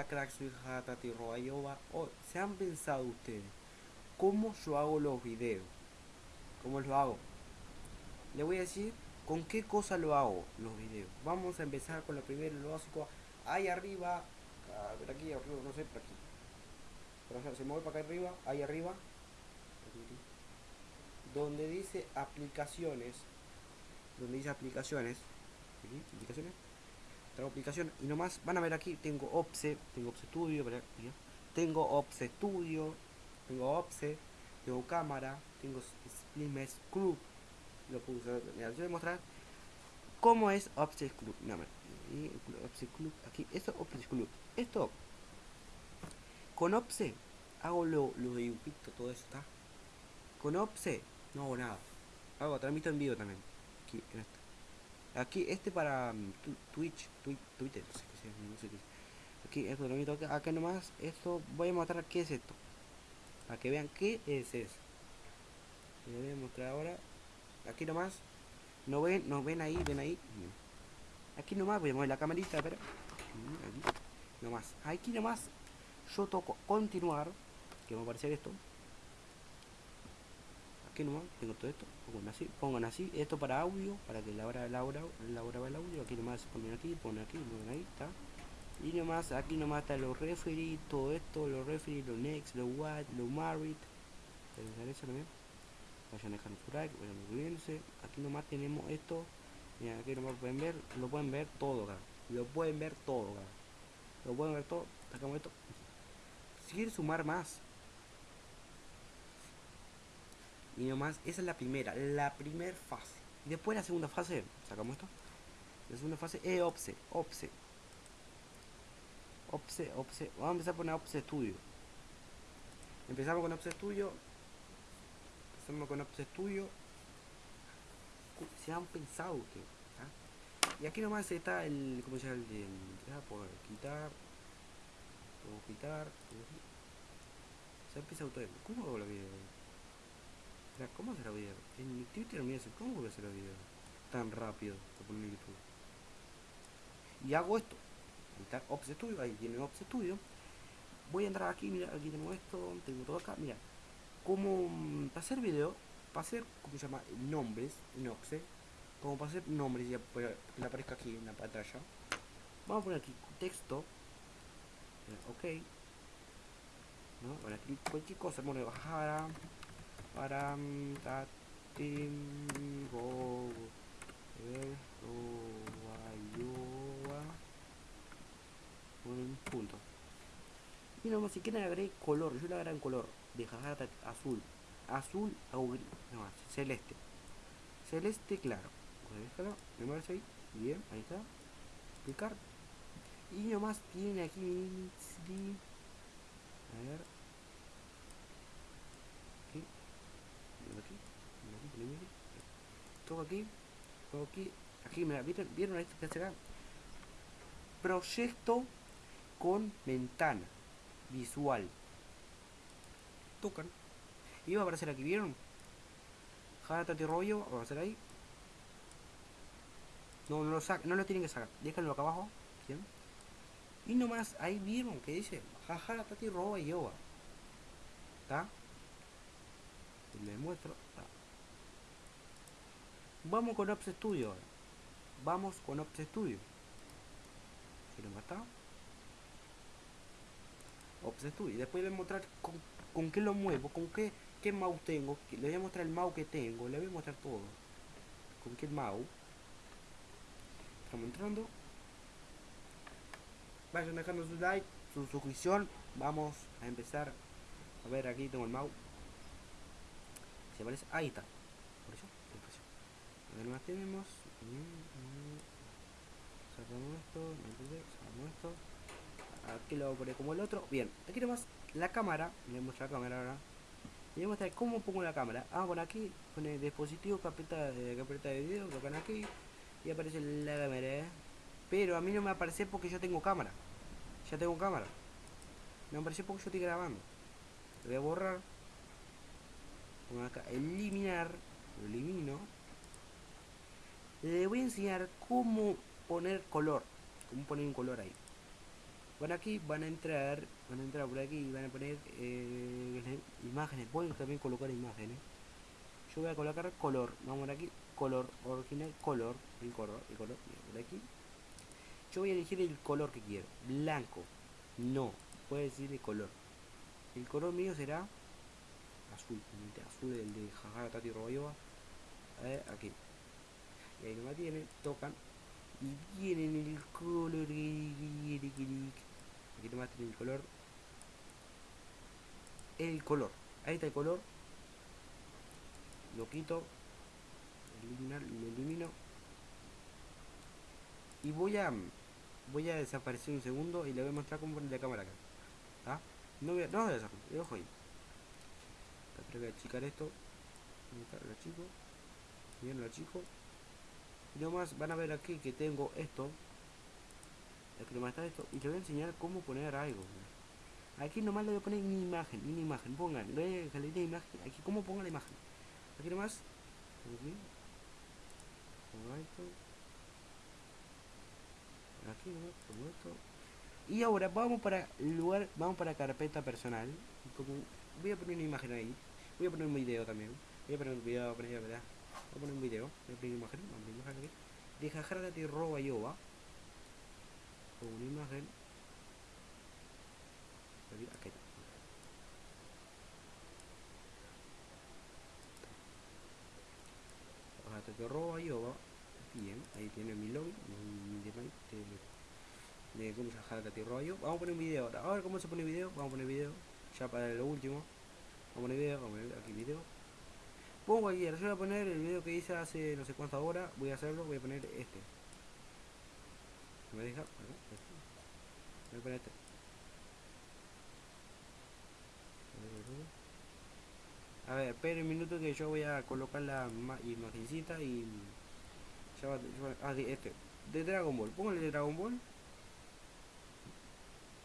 Hola crack, soy Hatati Roayoba. Oh, ¿Se han pensado ustedes cómo yo hago los videos? ¿Cómo los hago? Le voy a decir con qué cosa lo hago los videos. Vamos a empezar con lo primero, lo básico. Ahí arriba, ver aquí arriba, no sé, por aquí. Por se mueve para acá arriba, ahí arriba. Donde dice aplicaciones. Donde dice aplicaciones aplicación. Y nomás van a ver aquí tengo OPSE, tengo OPSE Studio, tengo OPSE Studio, tengo OPSE, tengo cámara, tengo Splimes Club, lo puedo usar, mira, yo voy a mostrar cómo es OPSE Club, no, y OPSE Club, aquí, esto OPSE Club, esto con OPSE hago lo, lo de dibujito, todo eso, ¿está? Con OPSE no hago nada, hago, transmito en vivo también, aquí en esto Aquí, este para um, Twitch, Twitter, no sé qué no sé. Aquí, esto lo meto acá nomás. Esto, voy a mostrar qué es esto. Para que vean qué es eso. Les voy a mostrar ahora. Aquí nomás. ¿No ven? ¿No ven ahí? ¿Ven ahí? Aquí nomás, voy a mover la camarita, pero. Aquí, nomás. Aquí nomás. Yo toco continuar. Que va a aparecer esto aquí nomás tengo todo esto pongan así pongan así esto para audio para que la hora la hora la hora va el audio aquí nomás ponen aquí ponen aquí ponen ahí está. Y nomás aquí nomás está los referee todo esto los referee los next los what los married eso también vayan dejando su like vayan suscribiéndose aquí nomás tenemos esto aquí nomás pueden ver lo pueden ver todo lo pueden ver todo lo pueden ver todo sacamos esto. Si quieren sumar más y nomás, esa es la primera, la primera fase. Después la segunda fase, sacamos esto. La segunda fase es OPSE, OPSE. OPSE, OPSE. Vamos a empezar a poner OPSE Studio. Empezamos con OPSE Studio. Empezamos con OPSE Studio. Se han pensado ustedes. Y aquí nomás está el. ¿Cómo se llama? El, el, por quitar. Puedo quitar. Se ha empezado todo. ¿Cómo hago la vida? ¿cómo será video? En Twitter me dice, ¿cómo voy a hacer el video? Tan rápido que en YouTube. Y hago esto. Está Ops Studio, ahí tiene Ops Studio. Voy a entrar aquí, mira, aquí tengo esto, tengo todo acá, mira. Como mm, para hacer video, para hacer, ¿cómo se llama? Nombres Ops. Como para hacer nombres, ya que aparezca aquí en la pantalla. Vamos a poner aquí texto. Ok. ¿No? Aquí cualquier cosa, bueno, bajar param tatimbo un punto. Y nomás si quieren agregar color yo le agrego en color de jajata azul. Azul gris no celeste. Celeste claro. Déjalo me ahí. Bien ahí está. Explicar. Y nomás tiene aquí a ver todo aquí, todo aquí, aquí, mira, ¿vieron, ¿vieron esto que acá? Proyecto con ventana visual. Tocan. Y va a aparecer aquí, ¿vieron? Jatati rollo, va a aparecer ahí. No, no lo saca, no lo tienen que sacar. Déjenlo acá abajo. ¿sí? Y nomás ahí vieron que dice jaja tati roba y yoga. ¿Está? Les muestro. Vamos con Ops Studio. Vamos con Ops Studio. Si no está. Ops Studio. Después les voy a mostrar con, con, qué lo muevo, con qué, qué mouse tengo. Les voy a mostrar el mouse que tengo. Les voy a mostrar todo. Con qué mouse. Estamos entrando. Vayan dejando su like, su suscripción. Vamos a empezar. A ver, aquí tengo el mouse. Se aparece. Ahí está. Por eso más tenemos. Sacamos esto sacamos esto. Aquí lo voy a como el otro. Bien aquí nomás la cámara. Le voy a mostrar la cámara ahora. Le voy a mostrar cómo pongo la cámara ah por aquí pone dispositivo carpeta de carpeta de video tocan aquí y aparece la cámara ¿eh? pero a mí no me aparece porque yo tengo cámara. Ya tengo cámara. Me aparece porque yo estoy grabando. Voy a borrar. Acá eliminar. Lo elimino le voy a enseñar cómo poner color cómo poner un color ahí Van aquí, van a entrar, van a entrar por aquí y van a poner eh, imágenes. Pueden también colocar imágenes. Yo voy a colocar color. Vamos por aquí, color, original, color, el color, el color, por aquí. Yo voy a elegir el color que quiero. Blanco. No, puede decir el color. El color mío será azul, azul el de Jajara Tati Robayoa. Eh, aquí. Y ahí nomás tienen, tocan y vienen el color. Aquí nomás tienen el color. El color. Ahí está el color. Lo quito. Lo elimino. Y voy a voy a desaparecer un segundo y le voy a mostrar cómo poner la cámara acá. ¿Ah? No voy a, no voy a desaparecer, ojo ahí. Voy a achicar esto. Lo chico. Bien, lo chico. Y nomás van a ver aquí que tengo esto. Aquí nomás está esto. Y les voy a enseñar cómo poner algo. Aquí nomás le voy a poner una imagen, una imagen. Pongan, le voy a salir imagen. Aquí cómo pongan la imagen. Aquí nomás. Aquí. Aquí nomás, como esto. Y ahora vamos para lugar, vamos para carpeta personal. Como voy a poner una imagen ahí. Voy a poner un video también. Voy a poner un video, a poner, ¿verdad? Voy a poner un video. Voy a una imagen. Vamos a una imagen aquí. Deja Jargati roba yoba. Con una imagen. Aquí está. Jargati roba yoba. Bien, ahí tiene mi login, de, de cómo se Jargati roba yo. Vamos a poner un video ahora. A ver cómo se pone video. Vamos a poner video. Ya para lo último. Vamos a poner video. Vamos a poner pongo cualquiera, yo voy a poner el video que hice hace no sé cuántas horas, voy a hacerlo, voy a poner este. ¿Me deja? Voy a poner este. A ver, espera un minuto que yo voy a colocar la imagencita y... Ya va, ah, este. De Dragon Ball. Póngale de Dragon Ball.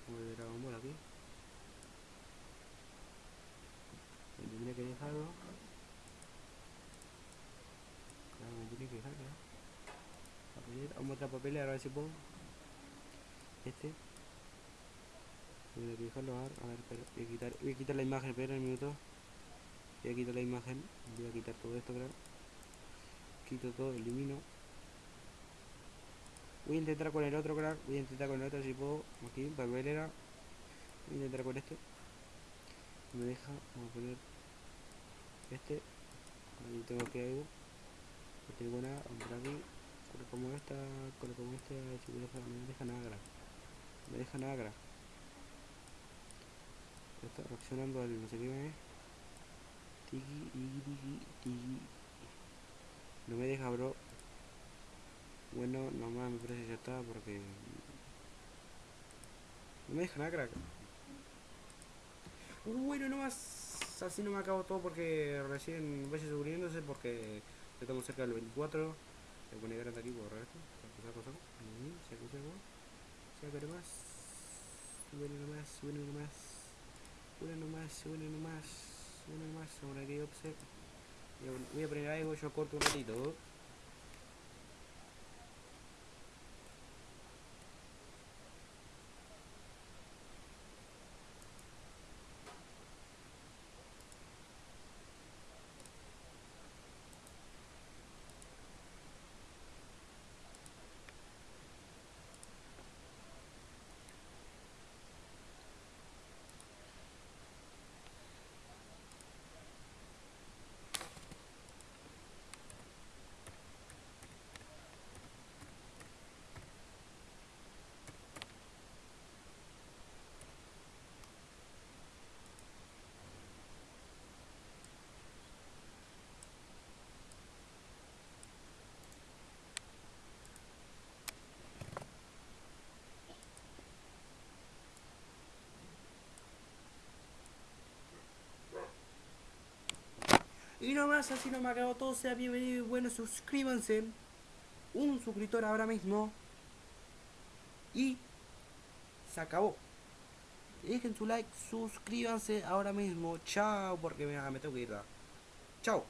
Pongo de Dragon Ball aquí. Tendría que dejarlo. Vamos a otra papel a ver si puedo. Este. Voy a dejarlo a ver, pero voy a quitar, voy a quitar la imagen, espera un minuto. Voy a quitar la imagen, voy a quitar todo esto, creo. Quito todo, elimino. Voy a intentar con el otro crack, voy a intentar con el otro si puedo. Aquí, papelera. Voy a intentar con este. Me deja, vamos a poner este. Ahí tengo que algo por aquí como esta como esta deja, no me deja nada grave me deja nada está reaccionando al no sé qué tiki tiki tiki no me deja bro. Bueno nomás me parece que ya está porque no me deja nada crack bueno nomás así no me acabo todo porque recién vaya subiéndose porque Estamos cerca del 24. Voy a poner grande aquí, borrar esto. Se acusa, se acusa, se acusa más. Sube nomás, sube nomás. Sube nomás, sube nomás. Sube nomás. Ahora que obse. Voy a poner algo, yo corto un ratito. Y nomás, así no me acabo todo. Sea bienvenido y bueno, suscríbanse. Un suscriptor ahora mismo. Y se acabó. Dejen su like, suscríbanse ahora mismo. Chao, porque me, me tengo que ir. Chao.